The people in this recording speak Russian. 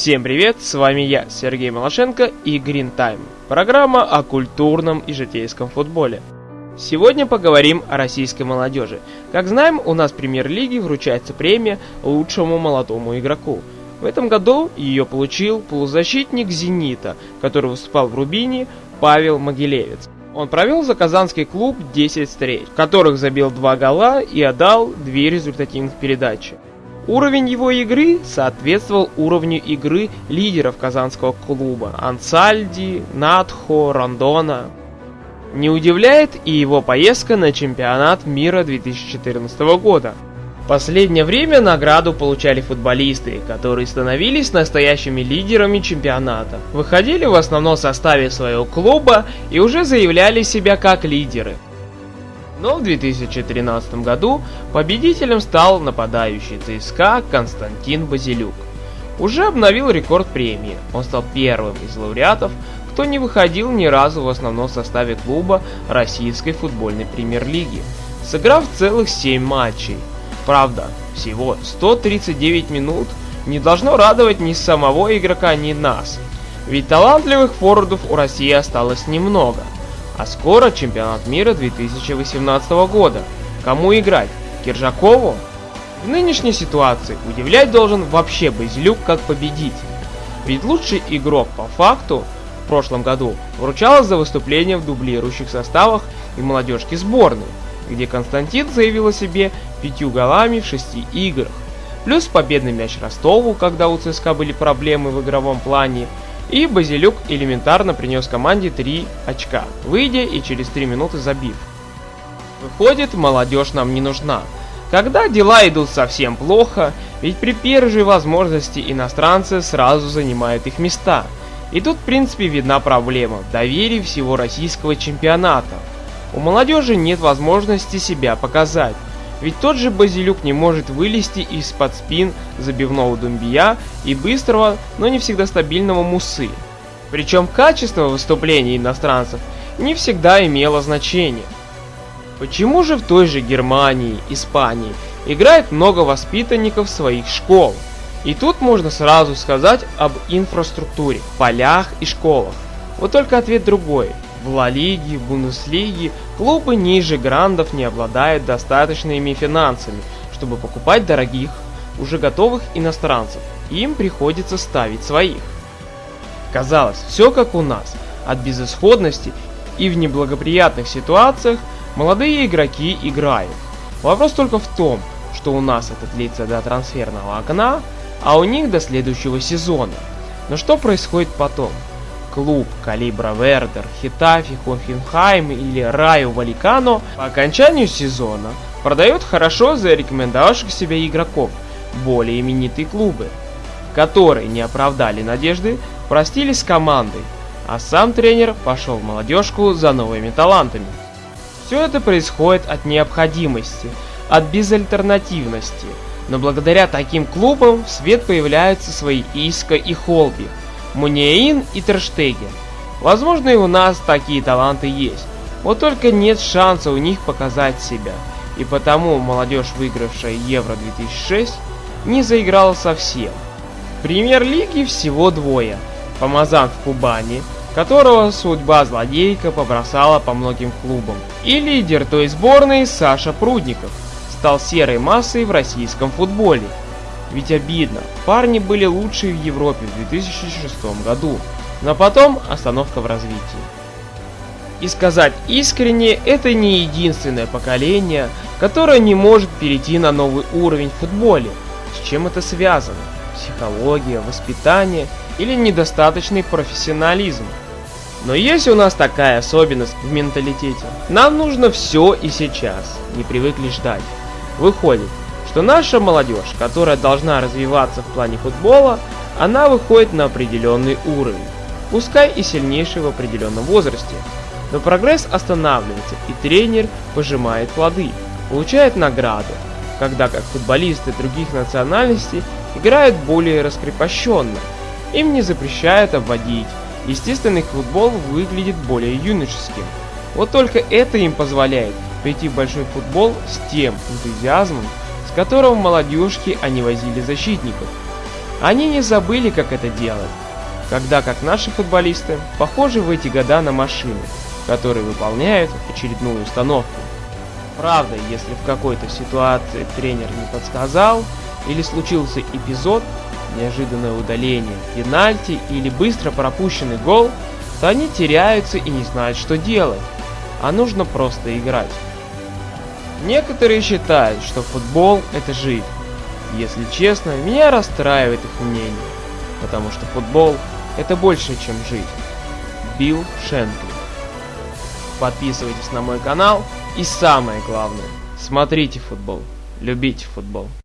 Всем привет, с вами я, Сергей Малашенко и Green Time. Программа о культурном и житейском футболе. Сегодня поговорим о российской молодежи. Как знаем, у нас в премьер-лиге вручается премия лучшему молодому игроку. В этом году ее получил полузащитник «Зенита», который выступал в Рубине, Павел Могилевец. Он провел за казанский клуб 10 встреч, в которых забил 2 гола и отдал 2 результативных передачи. Уровень его игры соответствовал уровню игры лидеров казанского клуба Ансальди, Надхо, Рандона. Не удивляет и его поездка на чемпионат мира 2014 года. В последнее время награду получали футболисты, которые становились настоящими лидерами чемпионата, выходили в основном составе своего клуба и уже заявляли себя как лидеры. Но в 2013 году победителем стал нападающий ЦСКА Константин Базилюк. Уже обновил рекорд премии, он стал первым из лауреатов, кто не выходил ни разу в основном составе клуба российской футбольной премьер-лиги, сыграв целых 7 матчей. Правда, всего 139 минут не должно радовать ни самого игрока, ни нас. Ведь талантливых форвардов у России осталось немного. А скоро чемпионат мира 2018 года. Кому играть? Киржакову? В нынешней ситуации удивлять должен вообще Базилюк как победитель. Ведь лучший игрок по факту в прошлом году вручалось за выступление в дублирующих составах и молодежки сборной, где Константин заявил о себе пятью голами в шести играх. Плюс победный мяч Ростову, когда у ЦСКА были проблемы в игровом плане, и Базилюк элементарно принес команде 3 очка, выйдя и через 3 минуты забив. Выходит, молодежь нам не нужна. Когда дела идут совсем плохо, ведь при первой же возможности иностранцы сразу занимают их места. И тут в принципе видна проблема в доверии всего российского чемпионата. У молодежи нет возможности себя показать. Ведь тот же Базилюк не может вылезти из-под спин забивного Думбия и быстрого, но не всегда стабильного Мусы. Причем качество выступлений иностранцев не всегда имело значение. Почему же в той же Германии, Испании играет много воспитанников своих школ? И тут можно сразу сказать об инфраструктуре, полях и школах. Вот только ответ другой. В Ла Лиге, Бундеслиге клубы ниже грандов не обладают достаточными финансами, чтобы покупать дорогих, уже готовых иностранцев. Им приходится ставить своих. Казалось, все как у нас. От безысходности и в неблагоприятных ситуациях молодые игроки играют. Вопрос только в том, что у нас это длится до трансферного окна, а у них до следующего сезона. Но что происходит потом? Клуб Калибра Вердер, Хитафи, Хофенхайм или Раю Валикано по окончанию сезона продает хорошо зарекомендовавших себя игроков, более именитые клубы, которые не оправдали надежды, простились с командой, а сам тренер пошел в молодежку за новыми талантами. Все это происходит от необходимости, от безальтернативности, но благодаря таким клубам в свет появляются свои Иска и Холби – Муниаин и Терштеген. Возможно и у нас такие таланты есть, вот только нет шанса у них показать себя. И потому молодежь, выигравшая Евро 2006, не заиграла совсем. В премьер-лиге всего двое. Помазан в Кубани, которого судьба злодейка побросала по многим клубам. И лидер той сборной Саша Прудников стал серой массой в российском футболе. Ведь обидно, парни были лучшие в Европе в 2006 году, но потом остановка в развитии. И сказать искренне, это не единственное поколение, которое не может перейти на новый уровень в футболе. С чем это связано? Психология, воспитание или недостаточный профессионализм? Но есть у нас такая особенность в менталитете. Нам нужно все и сейчас, не привыкли ждать. Выходит, что наша молодежь, которая должна развиваться в плане футбола, она выходит на определенный уровень, пускай и сильнейший в определенном возрасте. Но прогресс останавливается, и тренер пожимает плоды, получает награды, когда как футболисты других национальностей играют более раскрепощенно. Им не запрещают обводить, естественный футбол выглядит более юношеским. Вот только это им позволяет прийти в большой футбол с тем энтузиазмом, с которого молодежки они возили защитников. Они не забыли, как это делать, когда как наши футболисты похожи в эти года на машины, которые выполняют очередную установку. Правда, если в какой-то ситуации тренер не подсказал или случился эпизод, неожиданное удаление, пенальти или быстро пропущенный гол, то они теряются и не знают, что делать, а нужно просто играть. Некоторые считают, что футбол это жизнь. Если честно, меня расстраивает их мнение, потому что футбол это больше, чем жизнь. Билл Шенкли. Подписывайтесь на мой канал и самое главное, смотрите футбол, любите футбол.